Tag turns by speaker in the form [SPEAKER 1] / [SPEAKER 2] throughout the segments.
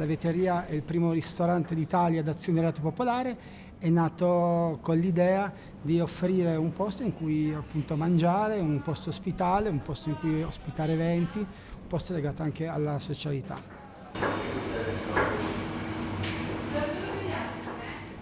[SPEAKER 1] La Vetteria è il primo ristorante d'Italia d'azionariato popolare, è nato con l'idea di offrire un posto in cui appunto mangiare, un posto ospitale, un posto in cui ospitare eventi, un posto legato anche alla socialità.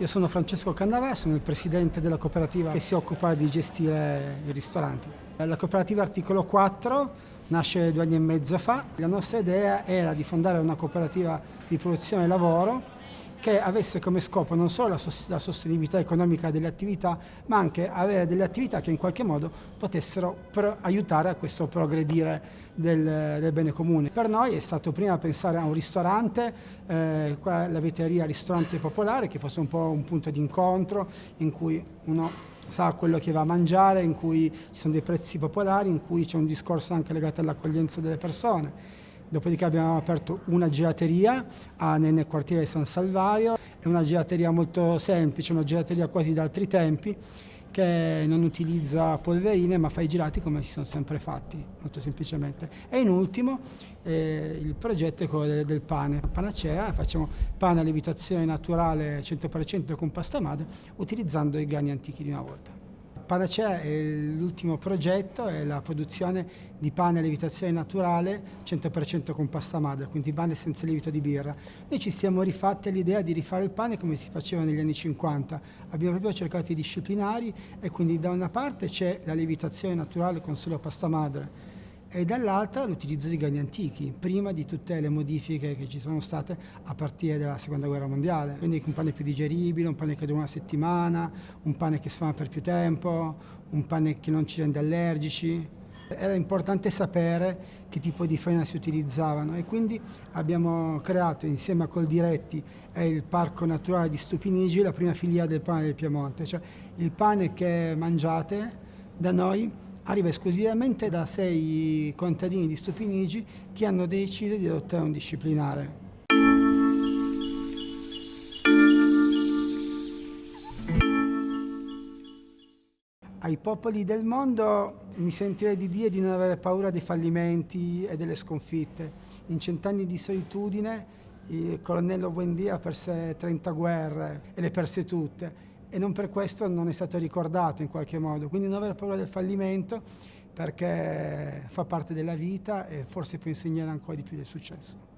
[SPEAKER 1] Io sono Francesco Cannavà, sono il presidente della cooperativa che si occupa di gestire i ristoranti. La cooperativa Articolo 4 nasce due anni e mezzo fa. La nostra idea era di fondare una cooperativa di produzione e lavoro che avesse come scopo non solo la, sostenibilità economica delle attività, ma anche avere delle attività che in qualche modo potessero aiutare a questo progredire del, del, bene comune. Per noi è stato prima pensare a un ristorante, eh, la vetteria ristorante popolare, che fosse un po' un punto di incontro in cui uno sa quello che va a mangiare, in cui ci sono dei prezzi popolari, in cui c'è un discorso anche legato all'accoglienza delle persone. Dopodiché abbiamo aperto una gelateria nel quartiere di San Salvario, è una gelateria molto semplice, una gelateria quasi da altri tempi, che non utilizza polverine ma fa i gelati come si sono sempre fatti, molto semplicemente. E in ultimo eh, il progetto è quello del, del pane, panacea, facciamo pane a lievitazione naturale 100% con pasta madre utilizzando i grani antichi di una volta. Panacea è l'ultimo progetto, è la produzione di pane a lievitazione naturale 100% con pasta madre, quindi pane senza lievito di birra. Noi ci siamo rifatti all'idea di rifare il pane come si faceva negli anni 50. Abbiamo proprio cercato i disciplinari e quindi da una parte c'è la lievitazione naturale con solo pasta madre, e dall'altra l'utilizzo di grani antichi, prima di tutte le modifiche che ci sono state a partire dalla seconda guerra mondiale. Quindi un pane più digeribile, un pane che dura una settimana, un pane che sfama per più tempo, un pane che non ci rende allergici. Era importante sapere che tipo di farina si utilizzavano e quindi abbiamo creato insieme a Coldiretti e il Parco Naturale di Stupinigi la prima filiera del pane del Piemonte, cioè il pane che mangiate da noi arriva esclusivamente da sei contadini di Stupinigi che hanno deciso di adottare un disciplinare. Ai popoli del mondo mi sentirei di dire di non avere paura dei fallimenti e delle sconfitte. In cent'anni di solitudine il colonnello Buendia perse 30 guerre e le perse tutte e non per questo non è stato ricordato in qualche modo. Quindi non avere paura del fallimento perché fa parte della vita e forse può insegnare ancora di più del successo.